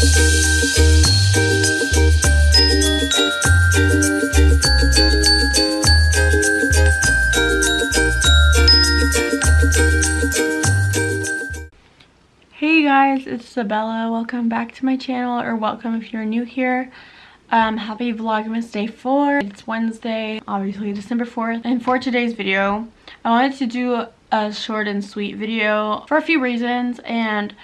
Hey guys, it's Isabella. Welcome back to my channel, or welcome if you're new here. Um, happy Vlogmas Day 4. It's Wednesday, obviously December 4th. And for today's video, I wanted to do a short and sweet video for a few reasons. And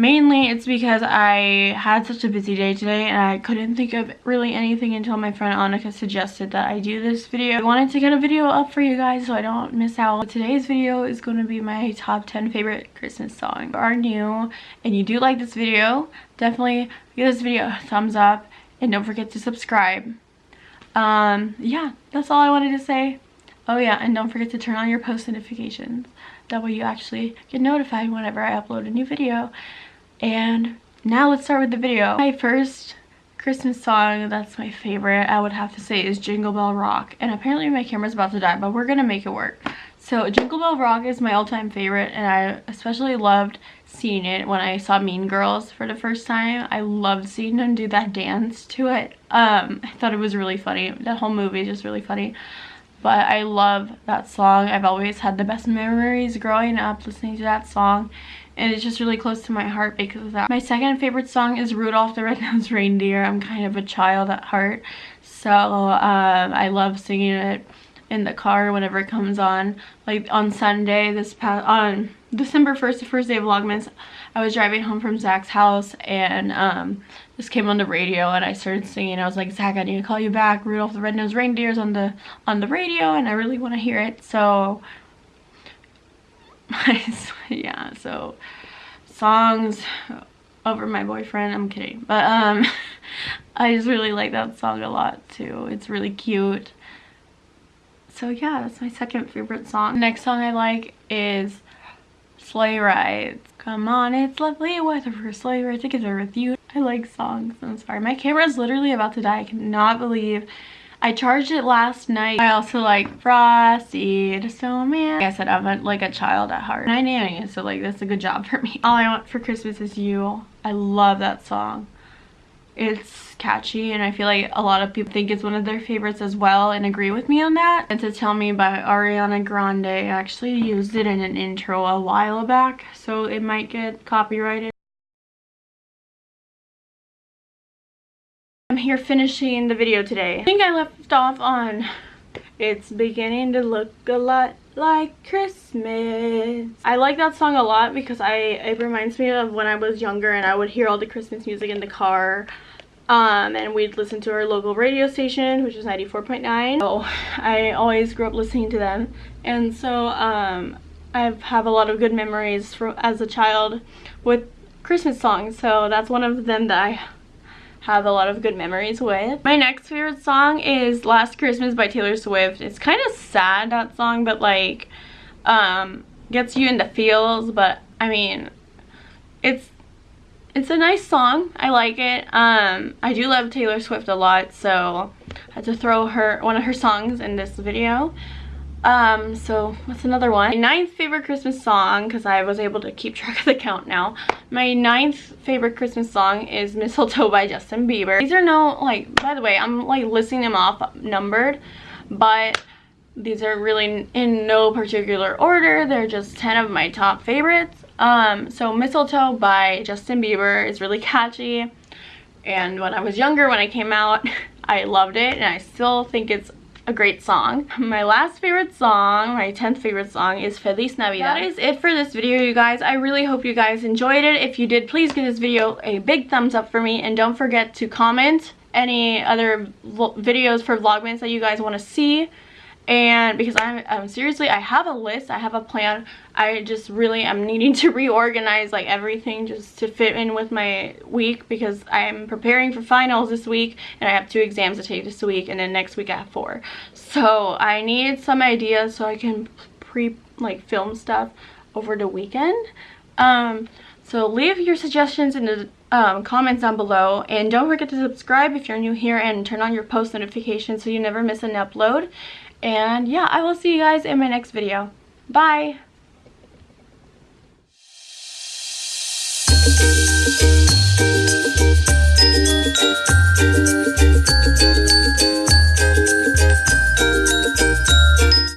Mainly it's because I had such a busy day today and I couldn't think of really anything until my friend Annika suggested that I do this video. I wanted to get a video up for you guys so I don't miss out. Today's video is going to be my top 10 favorite Christmas songs. If you are new and you do like this video, definitely give this video a thumbs up and don't forget to subscribe. Um, yeah, that's all I wanted to say. Oh yeah, and don't forget to turn on your post notifications. That way you actually get notified whenever I upload a new video. And now let's start with the video. My first Christmas song that's my favorite, I would have to say, is Jingle Bell Rock. And apparently my camera's about to die, but we're gonna make it work. So Jingle Bell Rock is my all-time favorite, and I especially loved seeing it when I saw Mean Girls for the first time. I loved seeing them do that dance to it. Um, I thought it was really funny. That whole movie is just really funny. But I love that song. I've always had the best memories growing up listening to that song and it's just really close to my heart because of that. My second favorite song is Rudolph the Red-Nosed Reindeer. I'm kind of a child at heart, so um, I love singing it in the car whenever it comes on. Like on Sunday, this past, on December 1st, the first day of Vlogmas, I was driving home from Zach's house and um, this came on the radio and I started singing. I was like, Zach, I need to call you back. Rudolph the Red-Nosed Reindeer's on the on the radio and I really want to hear it. So yeah, so songs over my boyfriend. I'm kidding. But um, I just really like that song a lot too. It's really cute. So yeah, that's my second favorite song. Next song I like is Sleigh Rides. Come on, it's lovely weather for sleigh ride together with you. I like songs. I'm sorry. My camera is literally about to die. I cannot believe I charged it last night. I also like Frosty the Snowman. Like I said, I'm like a child at heart. I nanny, so like that's a good job for me. All I Want for Christmas is You. I love that song. It's catchy and I feel like a lot of people think it's one of their favorites as well and agree with me on that. Santa Tell Me by Ariana Grande I actually used it in an intro a while back so it might get copyrighted. I'm here finishing the video today. I think I left off on It's beginning to look a lot like Christmas. I like that song a lot because I it reminds me of when I was younger and I would hear all the Christmas music in the car. Um, and we'd listen to our local radio station, which is 94.9. So I always grew up listening to them. And so um, I have a lot of good memories as a child with Christmas songs. So that's one of them that I have a lot of good memories with. My next favorite song is Last Christmas by Taylor Swift. It's kind of sad, that song, but like, um, gets you in the feels, but I mean, it's it's a nice song. I like it. Um, I do love Taylor Swift a lot, so I had to throw her one of her songs in this video. Um, so what's another one? My ninth favorite Christmas song, because I was able to keep track of the count now. My ninth favorite Christmas song is Mistletoe by Justin Bieber. These are no, like, by the way, I'm like listing them off numbered, but these are really in no particular order. They're just 10 of my top favorites. Um, so Mistletoe by Justin Bieber is really catchy. And when I was younger, when I came out, I loved it and I still think it's a great song. My last favorite song, my 10th favorite song is Feliz Navidad. That is it for this video, you guys. I really hope you guys enjoyed it. If you did, please give this video a big thumbs up for me and don't forget to comment any other videos for Vlogmas that you guys want to see and because I'm, I'm, seriously I have a list I have a plan. I just really am needing to reorganize like everything just to fit in with my week because I'm preparing for finals this week and I have two exams to take this week and then next week I have four. So I need some ideas so I can pre like film stuff over the weekend. Um so leave your suggestions in the um, comments down below and don't forget to subscribe if you're new here and turn on your post notifications so you never miss an upload and yeah, I will see you guys in my next video. Bye!